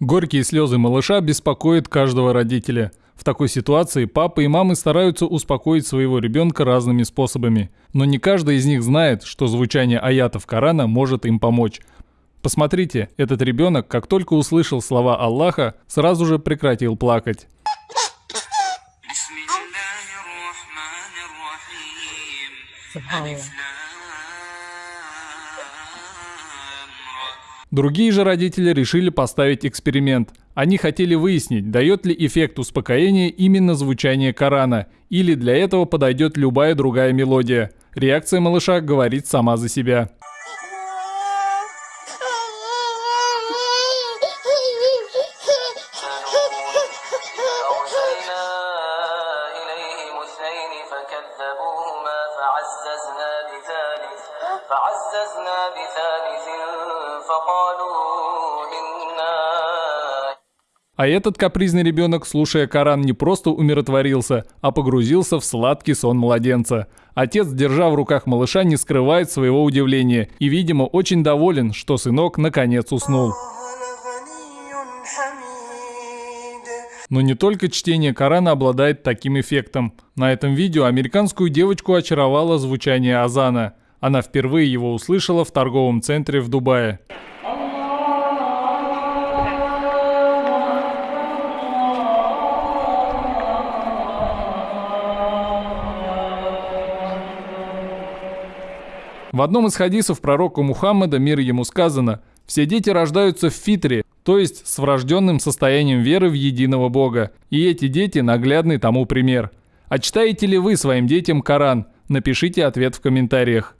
Горькие слезы малыша беспокоят каждого родителя. В такой ситуации папы и мамы стараются успокоить своего ребенка разными способами. Но не каждый из них знает, что звучание аятов Корана может им помочь. Посмотрите, этот ребенок, как только услышал слова Аллаха, сразу же прекратил плакать. Другие же родители решили поставить эксперимент. Они хотели выяснить, дает ли эффект успокоения именно звучание Корана, или для этого подойдет любая другая мелодия. Реакция малыша говорит сама за себя. فعززنا بثالث فقالوا إنا а этот капризный ребенок, слушая Коран, не просто умиротворился, а погрузился в сладкий сон младенца. Отец, держа в руках малыша, не скрывает своего удивления и, видимо, очень доволен, что сынок наконец уснул. Но не только чтение Корана обладает таким эффектом. На этом видео американскую девочку очаровало звучание азана. Она впервые его услышала в торговом центре в Дубае. В одном из хадисов пророка Мухаммада, мир ему сказано, «Все дети рождаются в фитре, то есть с врожденным состоянием веры в единого Бога, и эти дети наглядный тому пример. А читаете ли вы своим детям Коран? Напишите ответ в комментариях.